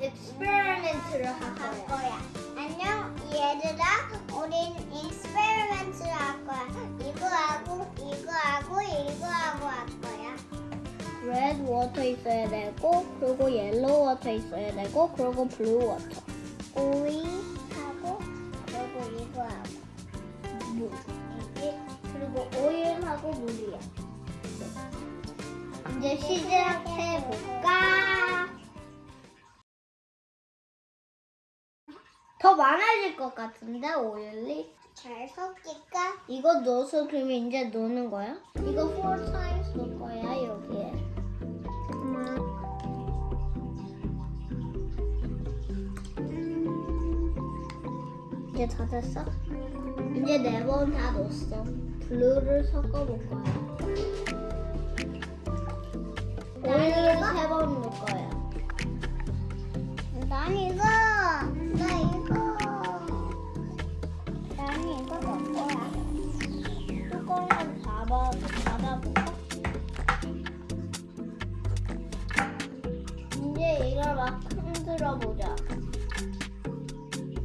experiment를 할. 거야. 안녕 얘들아, 우린 experiment를 할 거야. 이거 하고 이거 하고 이거 하고 할 거야. red water 있어야 되고 그리고 yellow water 있어야 되고 그리고 blue water. 오일 하고 그리고 이거 하고 물. 이게 그리고 오일하고 물이야. 이제 시작해 더 많아질 것 같은데 오일이? 잘 섞일까? 이거 넣어서 그러면 이제 넣는 거야? 이거 4 times 넣을 거야 여기에. 이제 다 됐어? 이제 네 번 다 넣었어. 블루를 섞어볼 거야. 오일을 세번 넣을 거야. 난 이거, 막 흔들어 보자.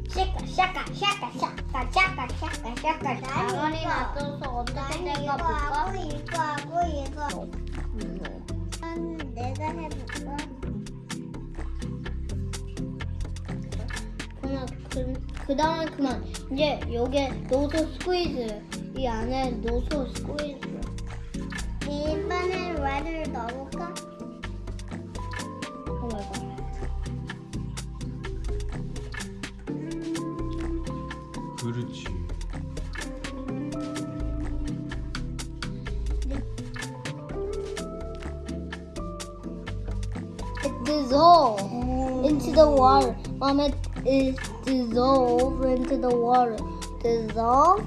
샤까 샤까 샤까 샤까 샤까 샤까 샤까 가만히 놔둬서 어떻게 난 된가 이거 볼까? 하고 이거 하고 이거 음. 난 내가 해볼까? 그만 그, 그 다음에 그만 이제 여기에 노소 스퀴즈 이 안에 노소 스퀴즈 이번엔 레드를 넣어볼까? 오 마이 갓 it dissolves into the water mom it is dissolved into the water dissolve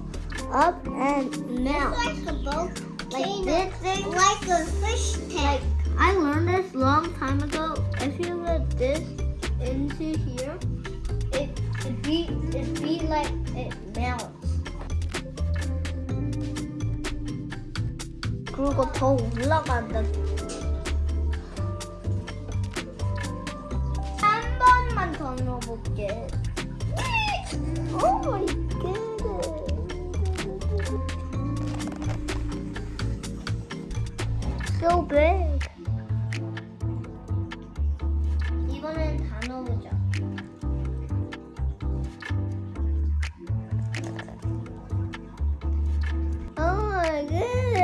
up and melt Like a boat, Like thing, this thing? like a fish tank. I learned this long time ago. If you put this into here, it it be it be like it melts. 그리고 더 올라간다. 넣어볼게. 오 마이 갓. So. 이번엔 다 넣어보자. Oh my.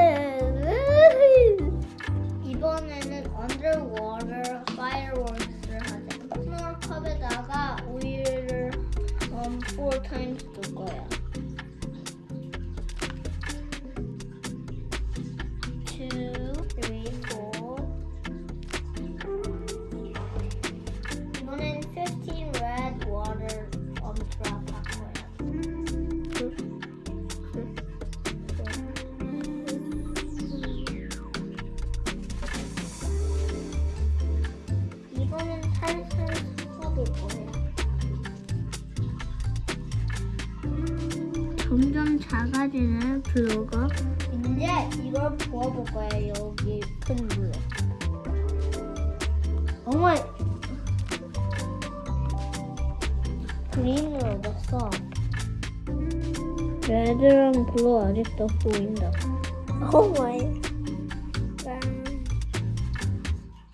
점점 작아지는 블로거. 이제 이걸 부어볼 거야 여기 큰 물에. 어머. green을 얻었어. red랑 blue 아직도 보인다. 갓.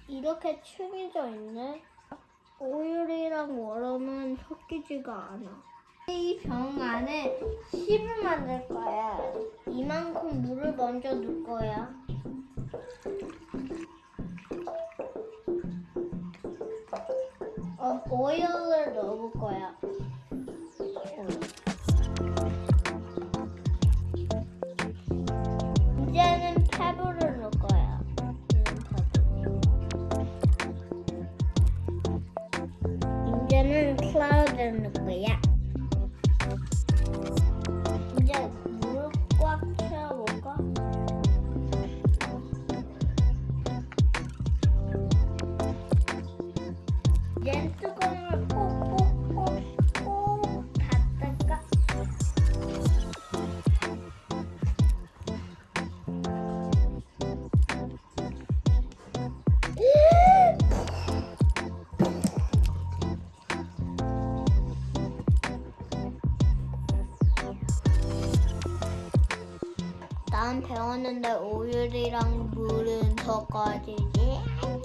이렇게 층이져 있네. 오일이랑 워럼은 섞이지가 않아. 이 병 안에 씹을 만들 거야. 이만큼 물을 먼저 넣을 거야. 어, 오일을 넣어볼 거야. 이제는 페브를 넣을 거야. 이제는 클라우드를 넣을 거야. 얘 뚜껑을 꼭꼭꼭꼭 닫을까? 난 배웠는데 오일이랑 물은 더 까지지. 안녕.